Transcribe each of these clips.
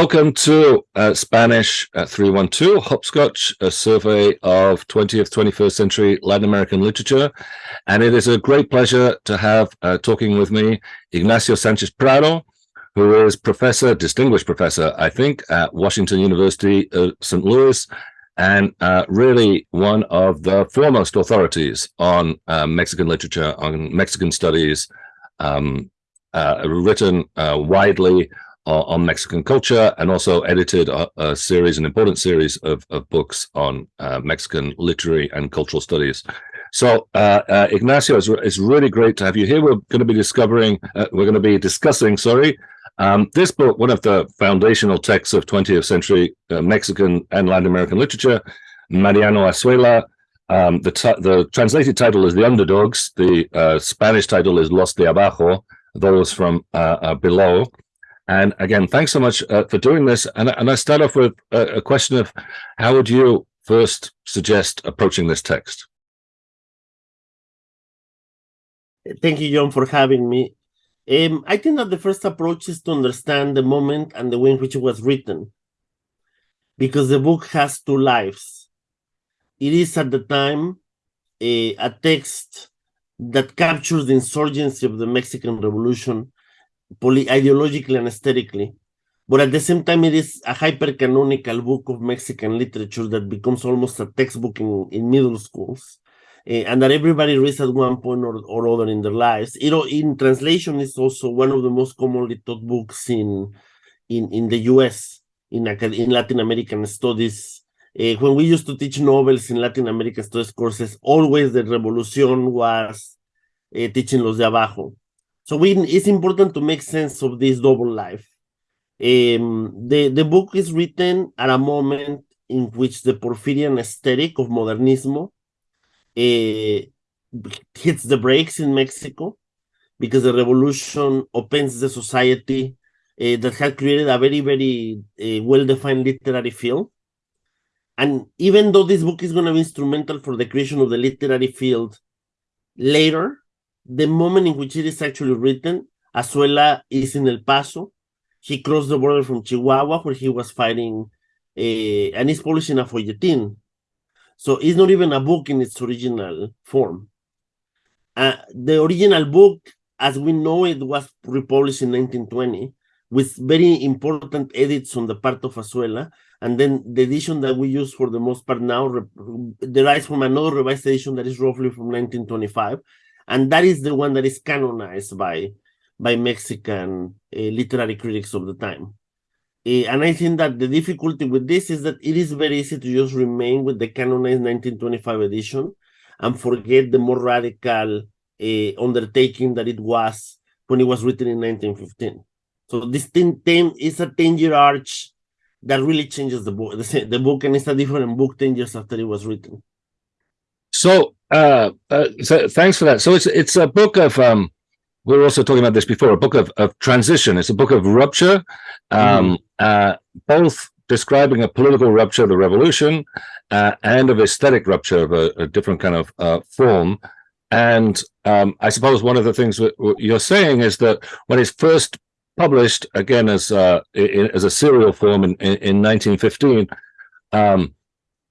Welcome to uh, Spanish uh, 312, Hopscotch, a survey of 20th, 21st century Latin American literature. And it is a great pleasure to have uh, talking with me Ignacio Sanchez Prado, who is professor, distinguished professor, I think, at Washington University of St. Louis, and uh, really one of the foremost authorities on uh, Mexican literature, on Mexican studies, um, uh, written widely on Mexican culture and also edited a, a, series, an important series of, of books on uh, Mexican literary and cultural studies. So, uh, uh, Ignacio, it's, it's, really great to have you here. We're going to be discovering, uh, we're going to be discussing, sorry, um, this book, one of the foundational texts of 20th century uh, Mexican and Latin American literature, Mariano Azuela. Um, the, the translated title is The Underdogs. The uh, Spanish title is Los de Abajo, those from below. And again, thanks so much uh, for doing this. And, and I start off with a, a, question of how would you first suggest approaching this text? Thank you, John, for having me. Um, I think that the first approach is to understand the moment and the way in which it was written, because the book has two lives. It is at the time a, a text that captures the insurgency of the Mexican Revolution ideologically and aesthetically. But at the same time, it is a hyper-canonical book of Mexican literature that becomes almost a textbook in, in middle schools. Uh, and that everybody reads at one point or, or other in their lives. Know, in translation, is also one of the most commonly taught books in in in the U.S. in in Latin American studies. Uh, when we used to teach novels in Latin American studies courses, always the revolution was uh, teaching los de abajo. So we, it's important to make sense of this double life. Um, the, the book is written at a moment in which the Porfirian aesthetic of modernismo uh, hits the brakes in Mexico because the revolution opens the society uh, that had created a very, very uh, well-defined literary field. And even though this book is going to be instrumental for the creation of the literary field later, the moment in which it is actually written, Azuela is in El Paso. He crossed the border from Chihuahua, where he was fighting, uh, and he's publishing a folletin. So it's not even a book in its original form. Uh, the original book, as we know it, was republished in 1920 with very important edits on the part of Azuela. And then the edition that we use for the most part now derives from another revised edition that is roughly from 1925 and that is the one that is canonized by by Mexican uh, literary critics of the time. Uh, and I think that the difficulty with this is that it is very easy to just remain with the canonized 1925 edition and forget the more radical uh, undertaking that it was when it was written in 1915. So this thing, thing is a 10-year arch that really changes the book. The, the book and it's a different book 10 years after it was written. So, uh, uh, so thanks for that. So it's it's a book of um, we were also talking about this before, a book of of transition. It's a book of rupture, um, mm. uh, both describing a political rupture, of the revolution, uh, and of aesthetic rupture of a, a different kind of uh, form. And um, I suppose one of the things you're saying is that when it's first published, again as uh, in, as a serial form in, in, in 1915, um,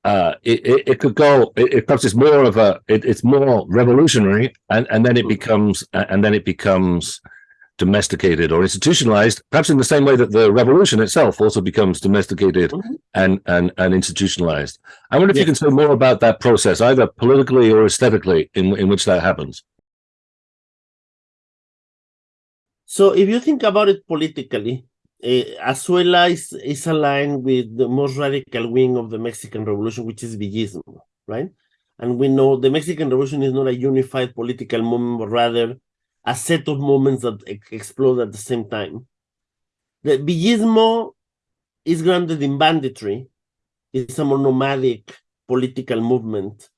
uh, it, it, it, could go it, it perhaps it's more of a it, it's more revolutionary and and then it becomes and then it becomes domesticated or institutionalized perhaps in the same way that the revolution itself also becomes domesticated mm -hmm. and and and institutionalized i wonder if yes. you can say more about that process either politically or aesthetically in in which that happens so if you think about it politically Eh, Azuela is, is aligned with the most radical wing of the Mexican Revolution, which is Villismo, right? And we know the Mexican Revolution is not a unified political movement, but rather a set of movements that explode at the same time. The Villismo is grounded in banditry. It's a nomadic political movement.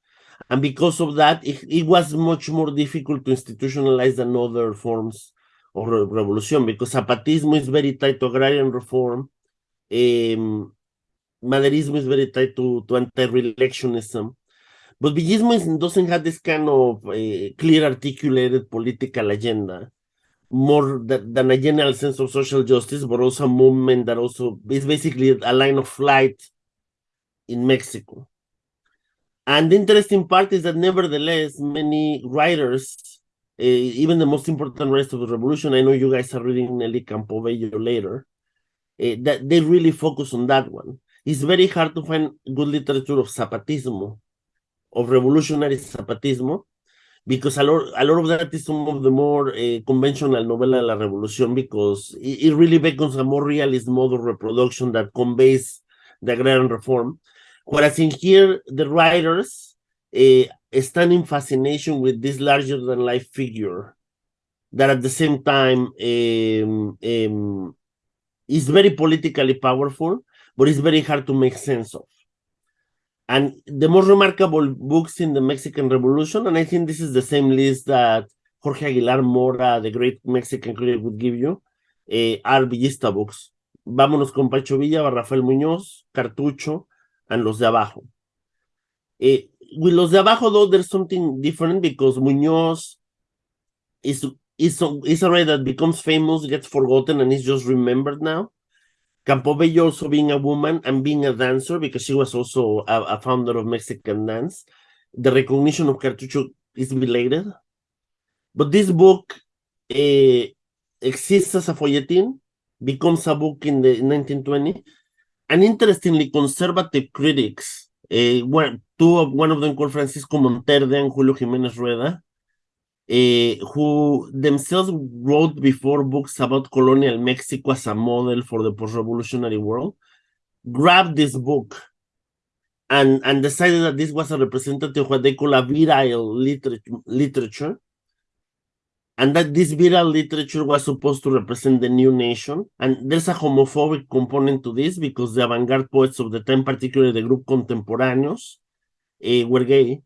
And because of that, it, it was much more difficult to institutionalize than other forms or revolution because zapatismo is very tied to agrarian reform um, Maderismo is very tied to, to anti-reelectionism. But Villismo doesn't have this kind of uh, clear articulated political agenda. more than, a general sense of social justice, but also a movement that also is basically a line of flight in Mexico. And the interesting part is that nevertheless, many writers, even the most important rest of the revolution, I know you guys are reading Nelly Campobello later, uh, that they really focus on that one. It's very hard to find good literature of Zapatismo, of revolutionary Zapatismo, because a lot, a lot of that is some of the more uh, conventional novela de la revolución because it, it, really becomes a more realist mode of reproduction that conveys the agrarian reform. Whereas in here, the writers uh, stand in fascination with this larger than life figure that at the same time um, is very politically powerful, but it's very hard to make sense of and the most remarkable books in the Mexican Revolution, and I think this is the same list that Jorge Aguilar Mora, the great Mexican critic, would give you, uh, are Villista books. Vámonos con Pacho Villa, Rafael Muñoz, Cartucho, and Los de Abajo. Uh, with Los de Abajo, though, there's something different because Muñoz is, is, is a writer that becomes famous, gets forgotten, and is just remembered now. Campobello also being a woman and being a dancer because she was also a, a founder of Mexican dance. The recognition of Cartucho is belated. But this book uh, exists as a folletin, becomes a book in the 1920, and interestingly, conservative critics, uh, one, two of one of them called Francisco Monterde and Julio Jimenez Rueda, uh, who themselves wrote before books about colonial Mexico as a model for the post-revolutionary world, grabbed this book and, and decided that this was a representative of what they call a virile literature, and that this viral literature was supposed to represent the new nation. And there's a homophobic component to this because the avant-garde poets of the time, particularly the group Contemporáneos, uh, were gay.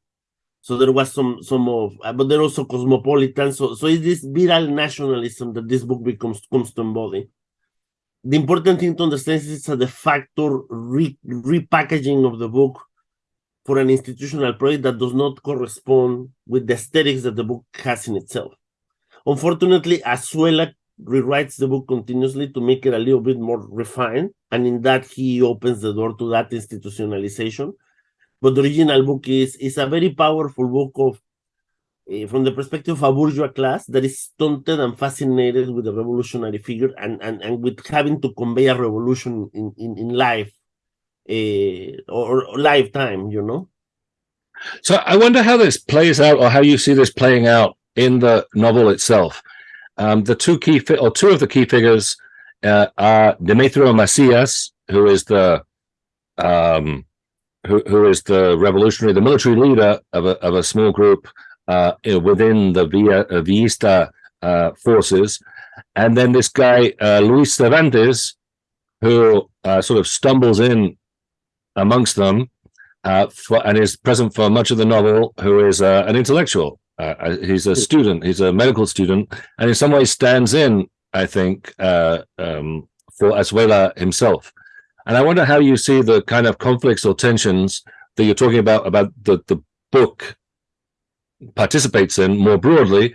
So there was some some of, uh, but they're also cosmopolitan. So so it's this viral nationalism that this book becomes comes to embody. The important thing to understand is it's a de facto re, repackaging of the book for an institutional project that does not correspond with the aesthetics that the book has in itself. Unfortunately, Azuela rewrites the book continuously to make it a little bit more refined, and in that he opens the door to that institutionalization. But the original book is is a very powerful book of uh, from the perspective of a bourgeois class that is stunted and fascinated with the revolutionary figure and and, and with having to convey a revolution in in, in life uh, or, or lifetime you know? So i wonder how this plays out or how you see this playing out in the novel itself um, the two key or two of the key figures uh, are Demetrio Macias, who is the um, who, who is the revolutionary, the military leader of a, of a small group uh, within the Villa, uh, Villista uh, forces. And then this guy, uh, Luis Cervantes, who uh, sort of stumbles in amongst them for, and is present for much of the novel, who is an intellectual. He's a student, he's a medical student, and in some ways stands in, I think, um, for Azuela himself. And I wonder how you see the kind of conflicts or tensions that you're talking about, about the, the book participates in more broadly,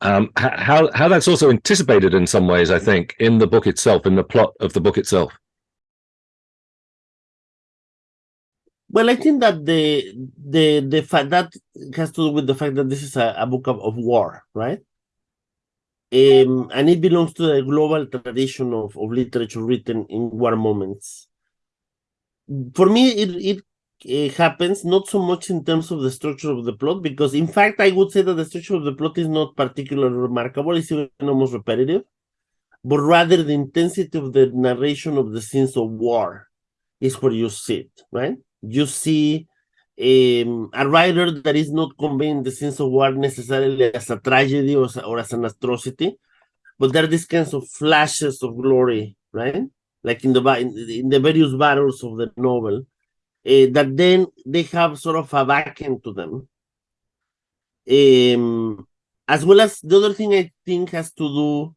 um, how, how that's also anticipated in some ways, I think, in the book itself, in the plot of the book itself. Well, I think that the the the fact that has to do with the fact that this is a, a book of, of war, right? Um, and it belongs to the global tradition of, of literature written in war moments. For me, it, it, it happens not so much in terms of the structure of the plot, because in fact, I would say that the structure of the plot is not particularly remarkable, it's even almost repetitive, but rather the intensity of the narration of the scenes of war is where you see it, right? You see um, a writer that is not conveying the sense of war necessarily as a tragedy or, or as an atrocity, but there are these kinds of flashes of glory, right? Like in the in, the various battles of the novel, uh, that then they have sort of a vacuum to them. Um, as well as the other thing I think has to do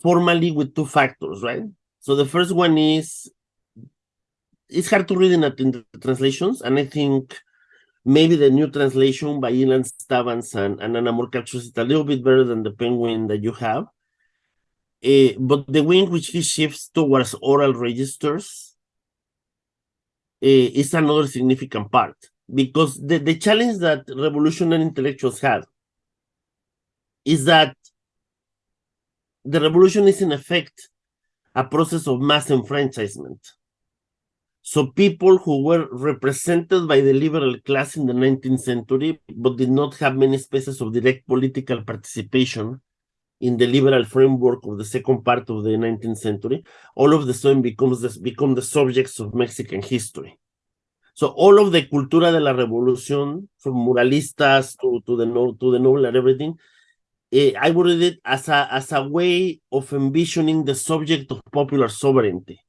formally with two factors, right? So the first one is it's hard to read in, in the translations, and I think maybe the new translation by Ilan Stavans and, and Anna More captures it a little bit better than the Penguin that you have. uh, but the in which he shifts towards oral registers uh, is another significant part because the, the challenge that revolutionary intellectuals had is that the revolution is in effect a process of mass enfranchisement. So people who were represented by the liberal class in the 19th century, but did not have many spaces of direct political participation in the liberal framework of the second part of the 19th century, all of the sudden becomes this, become the subjects of Mexican history. So all of the cultura de la revolución, from muralistas to, to the no, to the novel and everything, eh, I would read it as a as a way of envisioning the subject of popular sovereignty.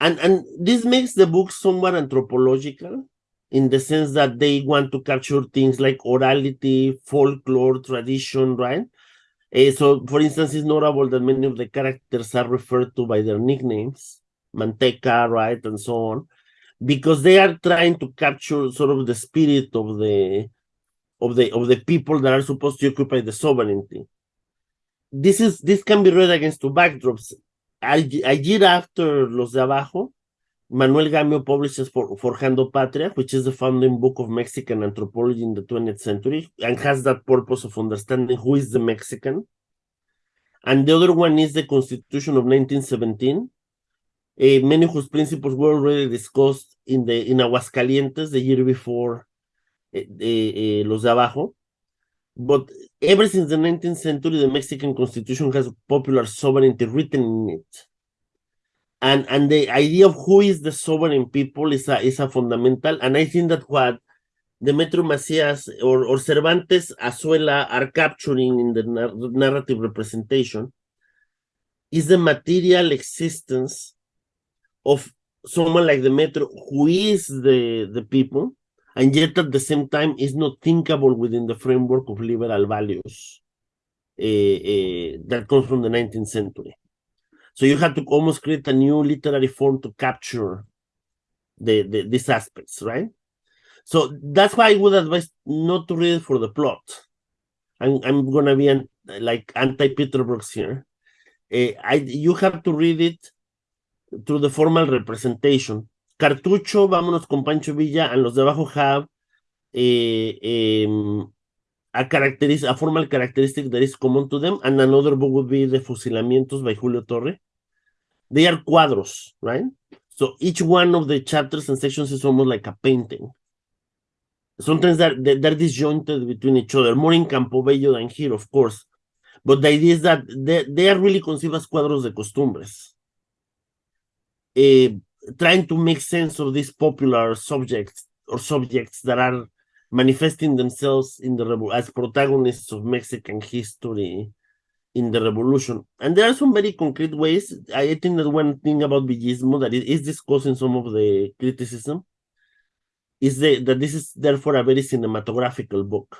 And and this makes the book somewhat anthropological in the sense that they want to capture things like orality, folklore, tradition, right? Uh, so, for instance, it's notable that many of the characters are referred to by their nicknames, Manteca, right, and so on because they are trying to capture sort of the spirit of the of the of the people that are supposed to occupy the sovereignty. This is this can be read against two backdrops. A, year after Los de Abajo, Manuel Gamio publishes for, Forjando Patria, which is the founding book of Mexican anthropology in the 20th century, and has that purpose of understanding who is the Mexican. And the other one is the Constitution of 1917, uh, many whose principles were already discussed in the in Aguascalientes the year before uh, uh, Los de Abajo. But ever since the 19th century, the Mexican Constitution has popular sovereignty written in it. And and the idea of who is the sovereign people is a is a fundamental. And I think that what Demetrio Macias or, or Cervantes Azuela are capturing in the narrative representation is the material existence of someone like Demetrio who is the the people and yet at the same time is not thinkable within the framework of liberal values uh, uh, that comes from the 19th century. So you have to almost create a new literary form to capture the, the these aspects right? So that's why i would advise not to read it for the plot. I'm, I'm gonna be an, like anti-peter brooks here. Uh, I, you have to read it through the formal representation. Cartucho, vámonos con Pancho Villa, and los de abajo have eh, um, a, a formal characteristic that is common to them, and another book would be The Fusilamientos by Julio Torre. They are cuadros, right? So each one of the chapters and sections is almost like a painting. Sometimes they're, they're disjointed between each other, more in Campobello than here, of course. But the idea is that they, they are really conceived as cuadros de costumbres uh, trying to make sense of these popular subjects or subjects that are manifesting themselves in the revol- as protagonists of Mexican history in the revolution. And there are some very concrete ways. I think that one thing about Villismo that is discussed in some of the criticism is the, that this is therefore a very cinematographical book.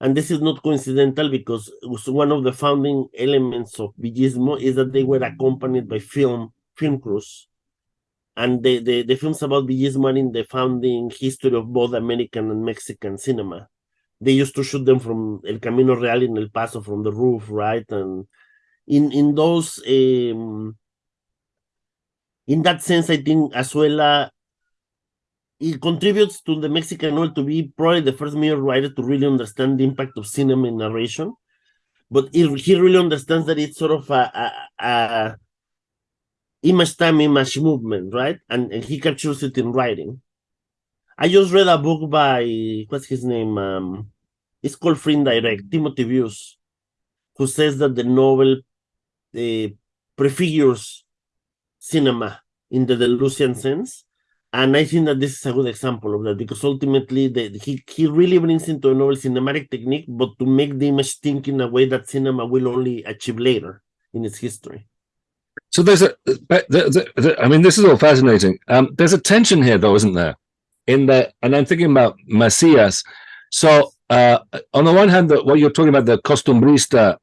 And this is not coincidental because one of the founding elements of Villismo is that they were accompanied by film film crews. And the, the, the films about Villismo are in the founding history of both American and Mexican cinema. They used to shoot them from El Camino Real in El Paso from the roof, right? And in in those um, in that sense, I think Azuela it contributes to the Mexican world to be probably the first major writer to really understand the impact of cinema in narration. But it, he really understands that it's sort of a, a, a image time, image movement, right? And, and he captures it in writing. I just read a book by, what's his name? Um, it's called Free Indirect, Timothy Bewes, who says that the novel uh, prefigures cinema in the Deleuzian sense. And I think that this is a good example of that because ultimately the, he, he really brings into a novel cinematic technique, but to make the image think in a way that cinema will only achieve later in its history. So there's a, I mean, this is all fascinating. Um, there's a tension here, though, isn't there? In that, and I'm thinking about Macias. So uh, on the one hand, the, what you're talking about, the costumbrista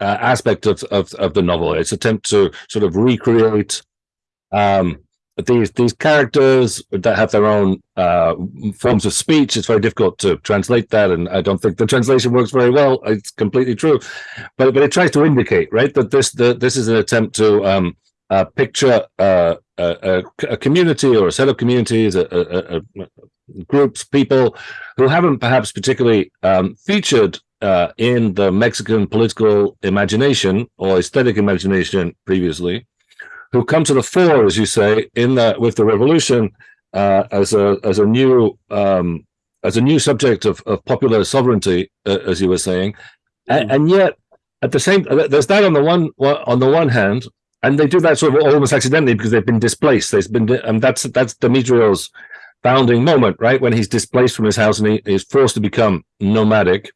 uh, aspect of, of, of the novel, its attempt to sort of recreate um, these these characters that have their own uh, forms of speech. It's very difficult to translate that, and I don't think the translation works very well. It's completely true, but but it tries to indicate right that this the, this is an attempt to um, uh, picture uh, a, a, community or a set of communities, a, a, groups, people who haven't perhaps particularly um, featured uh, in the Mexican political imagination or aesthetic imagination previously, who come to the fore, as you say, in the with the revolution uh, as a as a new um, as a new subject of, of popular sovereignty, uh, as you were saying, and, mm. and, yet at the same there's that on the one on the one hand, and they do that sort of almost accidentally because they've been displaced. They've been and that's that's Demetrios' founding moment, right when he's displaced from his house and he is forced to become nomadic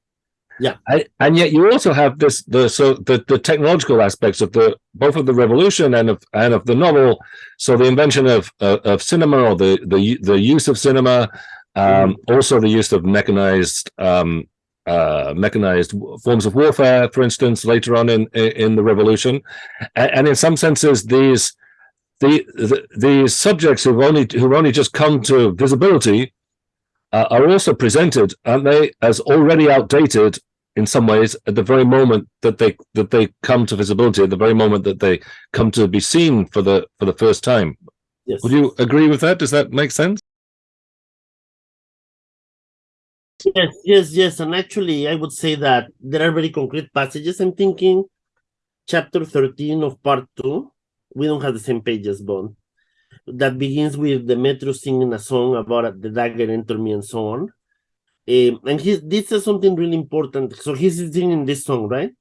yeah. I, and yet you also have this the so the the technological aspects of the both of the revolution and of and of the novel. So the invention of uh, of cinema or the the the use of cinema um, mm. also the use of mechanized um, uh, mechanized forms of warfare for instance later on in in the revolution. And, and in some senses these the, the these subjects who've only who've only just come to visibility uh, are also presented, aren't they, as already outdated in some ways at the very moment that they that they come to visibility, at the very moment that they come to be seen for the for the first time. Yes. Would you agree with that? Does that make sense? Yes, yes, yes. And actually, I would say that there are very concrete passages. I'm thinking chapter 13 of part two. We don't have the same pages, Bond that begins with Demetrius singing a song about the dagger enter me and so on. Um, and he this is something really important. So he's singing this song, right?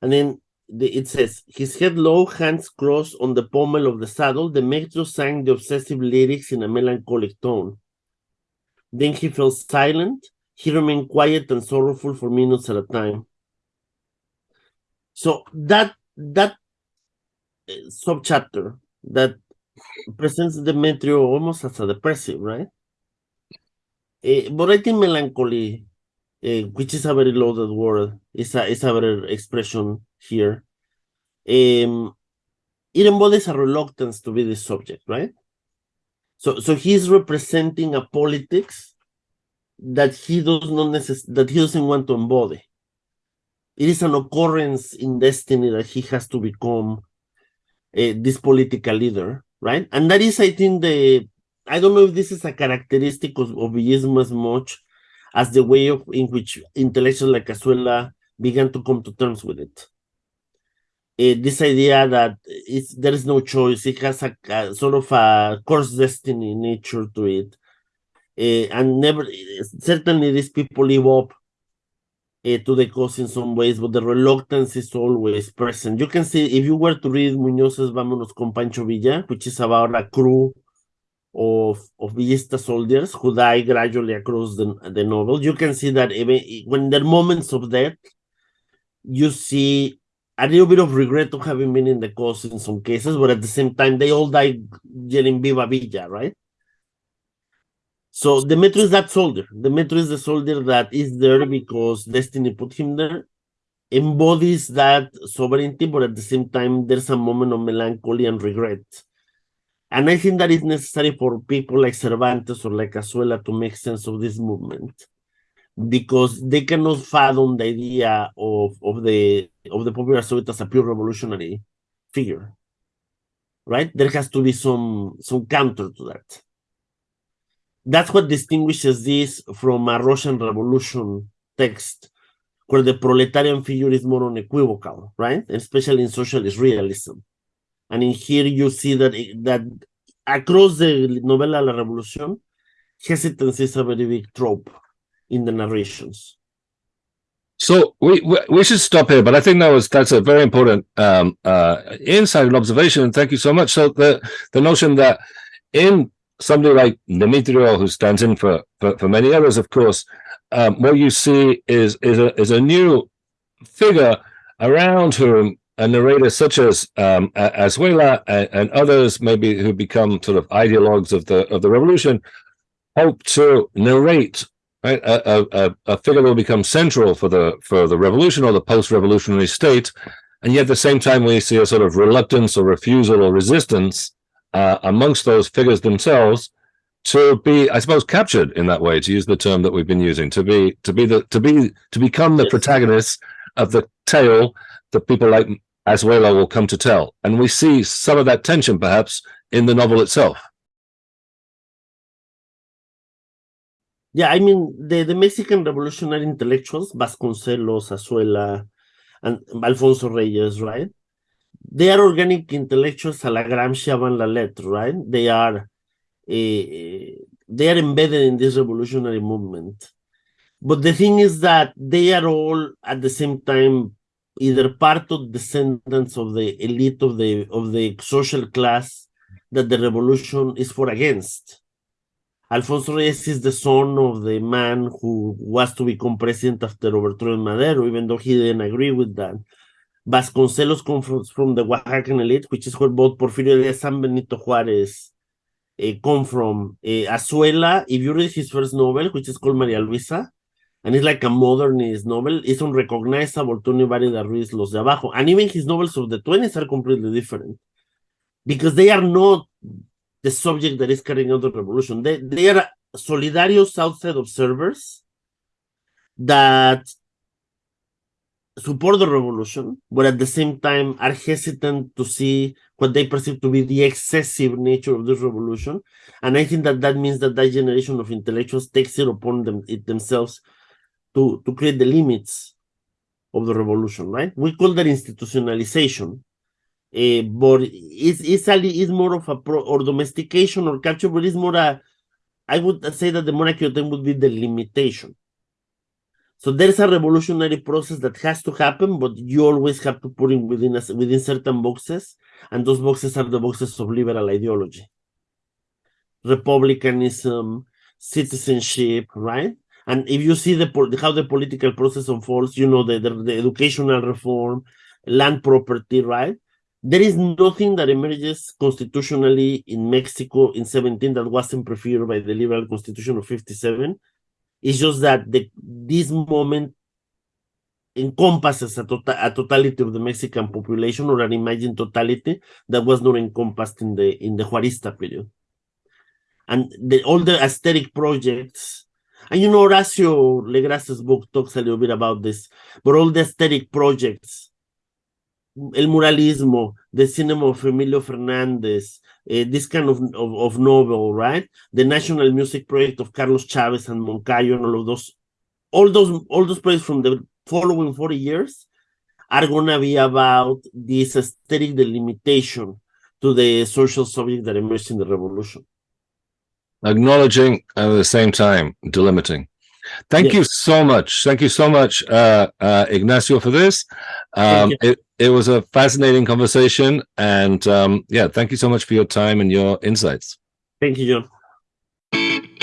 And then the, it says, his head low, hands crossed on the pommel of the saddle, Demetrius sang the obsessive lyrics in a melancholic tone. Then he fell silent. He remained quiet and sorrowful for minutes at a time. So that that uh, subchapter that presents Demetrio almost as a depressive, right? Uh, but I think melancholy, uh, which is a very loaded word, is a, is a better expression here. Um, it embodies a reluctance to be the subject, right? So, so he's representing a politics that he does not necess- that he doesn't want to embody. It is an occurrence in destiny that he has to become uh, this political leader right? And that is, I think, the I don't know if this is a characteristic of, of as much as the way of in which intellectuals like Azuela began to come to terms with it. Uh, this idea that there is no choice, it has a, a sort of a course destiny nature to it. Uh, and never, certainly these people live up uh, to the cause in some ways, but the reluctance is always present. You can see, if you were to read Muñoz's Vámonos con Pancho Villa, which is about a crew of, of Villista soldiers who die gradually across the, the novel, you can see that even when there are moments of death, you see a little bit of regret of having been in the cause in some cases, but at the same time, they all die yelling Viva Villa, right? So Demetrius that soldier. Demetrius is the soldier that is there because destiny put him there, embodies that sovereignty, but at the same time, there's a moment of melancholy and regret. And I think that is necessary for people like Cervantes or like Azuela to make sense of this movement because they cannot fathom the idea of, of the of the popular Soviet as a pure revolutionary figure. Right? There has to be some some counter to that that's what distinguishes this from a Russian Revolution text, where the proletarian figure is more unequivocal, right? Especially in socialist realism. And in here you see that that across the novela La Revolución, hesitance is a very big trope in the narrations. So we, we, we should stop here, but I think that was that's a very important um, uh, insight and observation. And thank you so much. So the the notion that in somebody like Demetrio, who stands in for, for, for many others, of course, um, what you see is is a is a new figure around whom a narrator such as um, Azuela and, and, others, maybe who become sort of ideologues of the of the revolution, hope to narrate right a, a, a figure that will become central for the for the revolution or the post-revolutionary state, and yet at the same time we see a sort of reluctance or refusal or resistance uh, amongst those figures themselves to be, I suppose, captured in that way, to use the term that we've been using, to be, to be the, to be, to become the Yes. protagonists of the tale that people like Azuela will come to tell. And we see some of that tension, perhaps, in the novel itself. Yeah, I mean the, the Mexican revolutionary intellectuals, Vasconcelos, Azuela, and Alfonso Reyes, right? They are organic intellectuals a la Gramsci avant la lettre, right? They are uh, they are embedded in this revolutionary movement. But the thing is that they are all at the same time either part of the descendants of the elite of the of the social class that the revolution is for against. Alfonso Reyes is the son of the man who was to become president after overthrowing Madero, even though he didn't agree with that. Vasconcelos comes from, the Oaxacan elite, which is where both Porfirio Diaz and Benito Juarez uh, come from. Uh, Azuela, if you read his first novel, which is called Maria Luisa, and it's like a modernist novel, it's unrecognizable to anybody that reads Los de Abajo. And even his novels of the 20s are completely different because they are not the subject that is carrying out the revolution. They, they are solidarios outside observers that support the revolution, but at the same time are hesitant to see what they perceive to be the excessive nature of this revolution. And I think that that means that that generation of intellectuals takes it upon them it themselves to, to create the limits of the revolution, right? We call that institutionalization. Uh, but it's, it's, a, it's more of a pro or domestication or capture, but it's more a, I would say that the more accurate term would be the limitation. So there's a revolutionary process that has to happen, but you always have to put it within a, within certain boxes, and those boxes are the boxes of liberal ideology, republicanism, citizenship, right? And if you see the how the political process unfolds, you know the, the, the educational reform, land property, right? There is nothing that emerges constitutionally in Mexico in 17 that wasn't preferred by the liberal constitution of 57 it's just that the, this moment encompasses a, tota a totality of the Mexican population or an imagined totality that was not encompassed in the in the Juarista period. And the, all the aesthetic projects, and you know Horacio Legras's book talks a little bit about this, but all the aesthetic projects, El Muralismo, the cinema of Emilio Fernandez, uh, this kind of, of, of, novel, right? The National Music Project of Carlos Chavez and Moncayo and all of those, all those, all those projects from the following 40 years are gonna be about this aesthetic delimitation to the social subject that emerged in the revolution. Acknowledging at the same time delimiting. Thank yes. you so much. Thank you so much, uh, uh, Ignacio, for this. Um, it, it was a fascinating conversation. And um, yeah, thank you so much for your time and your insights. Thank you, John.